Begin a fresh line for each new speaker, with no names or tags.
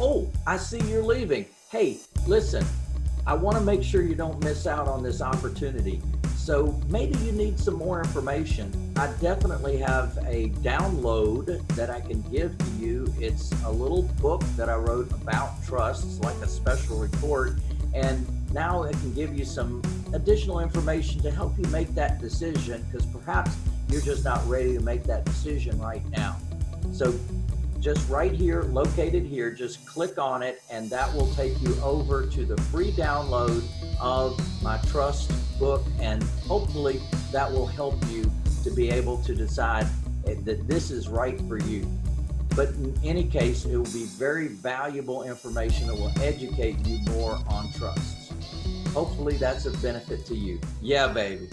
oh, I see you're leaving. Hey, listen, I want to make sure you don't miss out on this opportunity. So maybe you need some more information. I definitely have a download that I can give to you. It's a little book that I wrote about trusts, like a special report. And now it can give you some additional information to help you make that decision because perhaps you're just not ready to make that decision right now. So just right here, located here, just click on it and that will take you over to the free download of my trust book and hopefully that will help you to be able to decide that this is right for you. But in any case, it will be very valuable information that will educate you more on trusts. Hopefully that's a benefit to you. Yeah, baby.